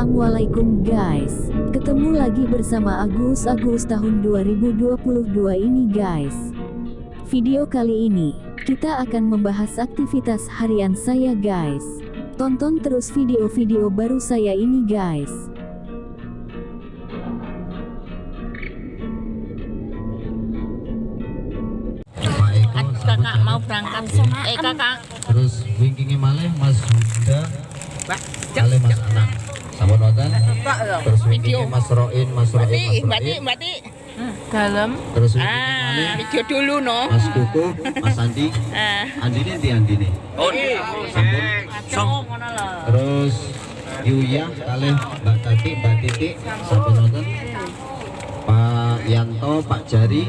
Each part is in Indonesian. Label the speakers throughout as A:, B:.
A: Assalamualaikum guys. Ketemu lagi bersama Agus Agus tahun 2022 ini guys. Video kali ini Kita akan membahas aktivitas harian saya guys. Tonton terus video-video baru saya ini guys.
B: Kakak mau berangkat eh kakak
C: terus wingkingnya malih Mas Huda
B: Pak,
C: kali Mas Anak sampun wonten terus
B: Video.
C: Mas Roin Mas Roin
B: Mbati,
C: Mas
B: mbati, mbati. Dalam.
C: terus malih
B: Ah, video dulu no.
C: Mas Kuku Mas Andi
B: Ah.
C: Andi ini di Andi nih sampun
B: Song ngono lho.
C: terus Yuya kali Mbak Tati Mbak Titi sampun wonten Pak Yanto Pak Jari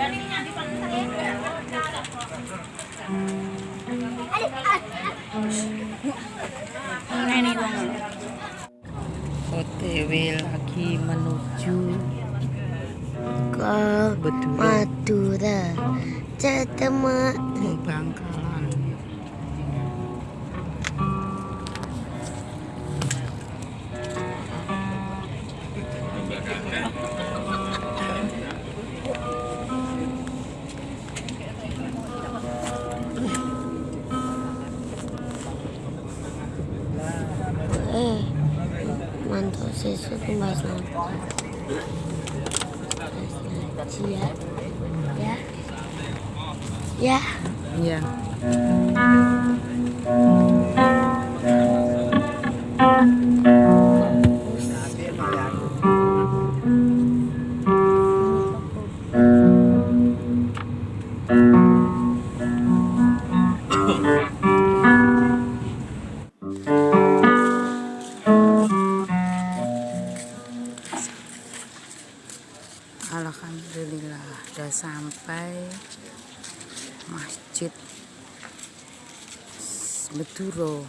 B: OTW lagi menuju
D: ke
B: Bedura
D: Madura. Ketemu
B: Bangkalan.
D: Eh mantap sesu kembas ya ya. Ya.
B: Iya. Alhamdulillah udah sampai masjid Meduro